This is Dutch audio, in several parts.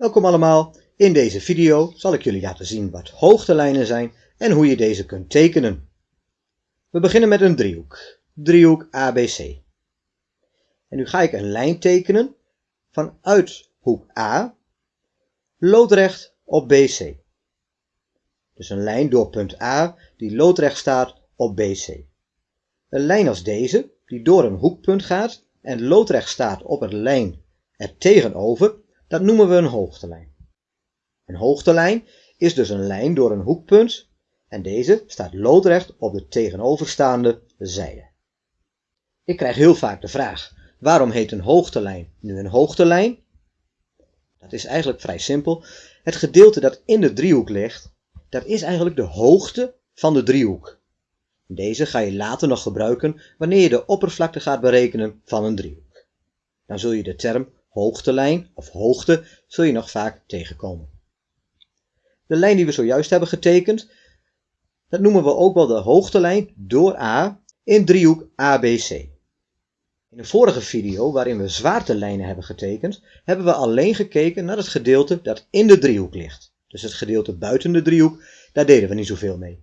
Welkom allemaal. In deze video zal ik jullie laten zien wat hoogtelijnen zijn en hoe je deze kunt tekenen. We beginnen met een driehoek. Driehoek ABC. En nu ga ik een lijn tekenen vanuit hoek A, loodrecht op BC. Dus een lijn door punt A die loodrecht staat op BC. Een lijn als deze, die door een hoekpunt gaat en loodrecht staat op een lijn er tegenover, dat noemen we een hoogtelijn. Een hoogtelijn is dus een lijn door een hoekpunt en deze staat loodrecht op de tegenoverstaande zijde. Ik krijg heel vaak de vraag, waarom heet een hoogtelijn nu een hoogtelijn? Dat is eigenlijk vrij simpel. Het gedeelte dat in de driehoek ligt, dat is eigenlijk de hoogte van de driehoek. Deze ga je later nog gebruiken wanneer je de oppervlakte gaat berekenen van een driehoek. Dan zul je de term hoogtelijn of hoogte zul je nog vaak tegenkomen. De lijn die we zojuist hebben getekend, dat noemen we ook wel de hoogtelijn door A in driehoek ABC. In de vorige video, waarin we zwaartelijnen hebben getekend, hebben we alleen gekeken naar het gedeelte dat in de driehoek ligt. Dus het gedeelte buiten de driehoek, daar deden we niet zoveel mee.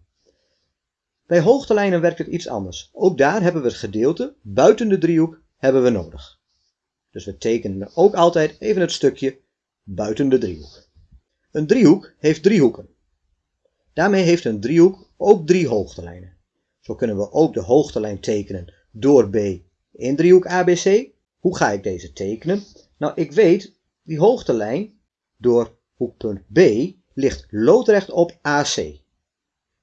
Bij hoogtelijnen werkt het iets anders. Ook daar hebben we het gedeelte buiten de driehoek hebben we nodig. Dus we tekenen ook altijd even het stukje buiten de driehoek. Een driehoek heeft drie hoeken. Daarmee heeft een driehoek ook drie hoogtelijnen. Zo kunnen we ook de hoogtelijn tekenen door B in driehoek ABC. Hoe ga ik deze tekenen? Nou, ik weet, die hoogtelijn door hoekpunt B ligt loodrecht op AC.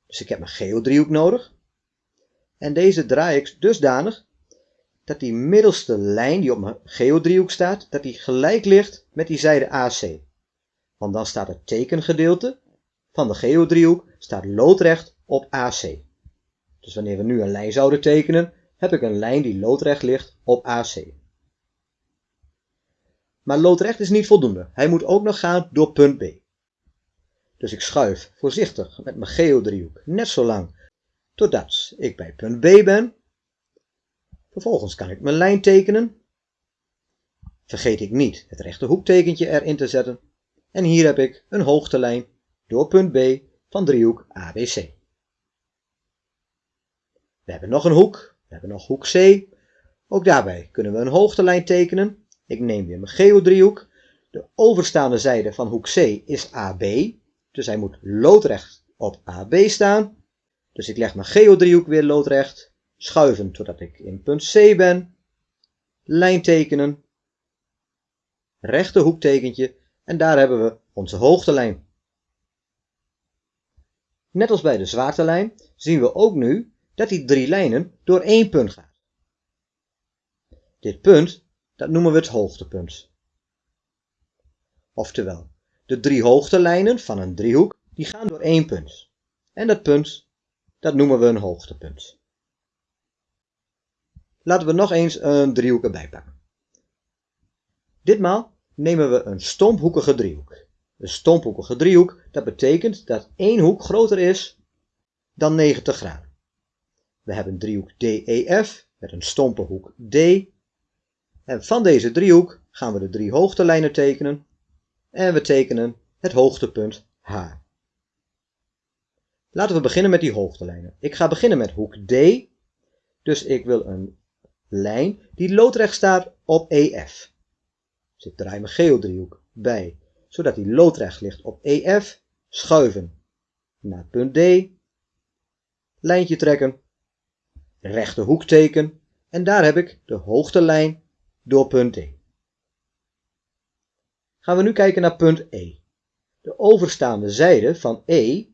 Dus ik heb mijn geodriehoek nodig. En deze draai ik dusdanig dat die middelste lijn die op mijn geodriehoek staat, dat die gelijk ligt met die zijde AC. Want dan staat het tekengedeelte van de geodriehoek staat loodrecht op AC. Dus wanneer we nu een lijn zouden tekenen, heb ik een lijn die loodrecht ligt op AC. Maar loodrecht is niet voldoende. Hij moet ook nog gaan door punt B. Dus ik schuif voorzichtig met mijn geodriehoek net zo lang totdat ik bij punt B ben. Vervolgens kan ik mijn lijn tekenen. Vergeet ik niet het rechte hoektekentje erin te zetten. En hier heb ik een hoogtelijn door punt B van driehoek ABC. We hebben nog een hoek, we hebben nog hoek C. Ook daarbij kunnen we een hoogtelijn tekenen. Ik neem weer mijn geodriehoek. De overstaande zijde van hoek C is AB, dus hij moet loodrecht op AB staan. Dus ik leg mijn geodriehoek weer loodrecht, schuiven totdat ik in punt C ben, lijn tekenen, rechte hoektekentje en daar hebben we onze hoogtelijn. Net als bij de zwaartelijn zien we ook nu dat die drie lijnen door één punt gaan. Dit punt, dat noemen we het hoogtepunt. Oftewel, de drie hoogtelijnen van een driehoek, die gaan door één punt. En dat punt, dat noemen we een hoogtepunt. Laten we nog eens een driehoek erbij pakken. Ditmaal nemen we een stomphoekige driehoek. Een stomphoekige driehoek, dat betekent dat één hoek groter is dan 90 graden. We hebben driehoek DEF met een stompe hoek D. En van deze driehoek gaan we de drie hoogtelijnen tekenen. En we tekenen het hoogtepunt H. Laten we beginnen met die hoogtelijnen. Ik ga beginnen met hoek D. Dus ik wil een lijn die loodrecht staat op EF. Dus ik draai mijn geodriehoek bij, zodat die loodrecht ligt op EF. Schuiven naar punt D. Lijntje trekken. Rechte hoek teken. En daar heb ik de hoogtelijn door punt D. Gaan we nu kijken naar punt E. De overstaande zijde van E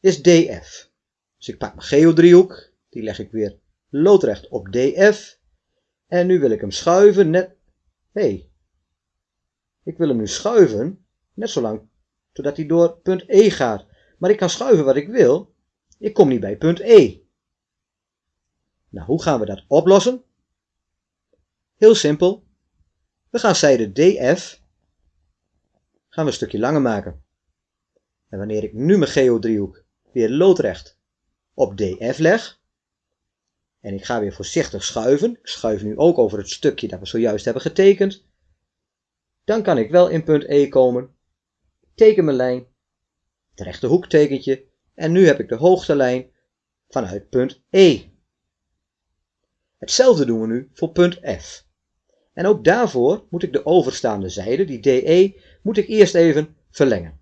is DF. Dus ik pak mijn geodriehoek, die leg ik weer loodrecht op DF. En nu wil ik hem schuiven net... Hé, ik wil hem nu schuiven, net zolang totdat hij door punt E gaat. Maar ik kan schuiven wat ik wil. Ik kom niet bij punt E. Nou, hoe gaan we dat oplossen? Heel simpel. We gaan zijde DF gaan we een stukje langer maken. En wanneer ik nu mijn geodriehoek weer loodrecht op DF leg, en ik ga weer voorzichtig schuiven, ik schuif nu ook over het stukje dat we zojuist hebben getekend, dan kan ik wel in punt E komen, teken mijn lijn, het rechte hoektekentje en nu heb ik de hoogtelijn vanuit punt E. Hetzelfde doen we nu voor punt F. En ook daarvoor moet ik de overstaande zijde, die DE, moet ik eerst even verlengen.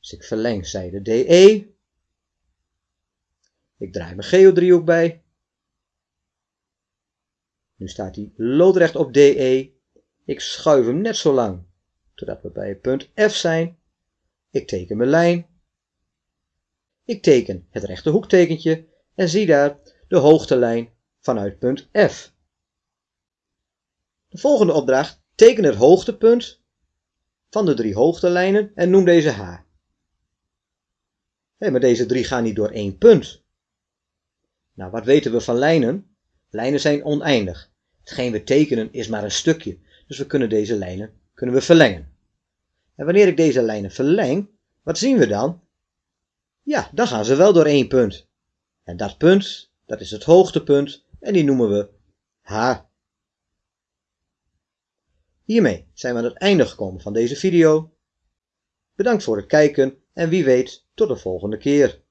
Dus ik verleng zijde DE. Ik draai mijn geodriehoek bij. Nu staat hij loodrecht op DE. Ik schuif hem net zo lang totdat we bij punt F zijn. Ik teken mijn lijn. Ik teken het rechte hoektekentje en zie daar de hoogtelijn vanuit punt F. De volgende opdracht, teken het hoogtepunt van de drie hoogtelijnen en noem deze H. Hey, maar deze drie gaan niet door één punt. Nou, wat weten we van lijnen? Lijnen zijn oneindig. Hetgeen we tekenen is maar een stukje, dus we kunnen deze lijnen kunnen we verlengen. En wanneer ik deze lijnen verleng, wat zien we dan? Ja, dan gaan ze wel door één punt. En dat punt, dat is het hoogtepunt en die noemen we H. Hiermee zijn we aan het einde gekomen van deze video. Bedankt voor het kijken en wie weet tot de volgende keer.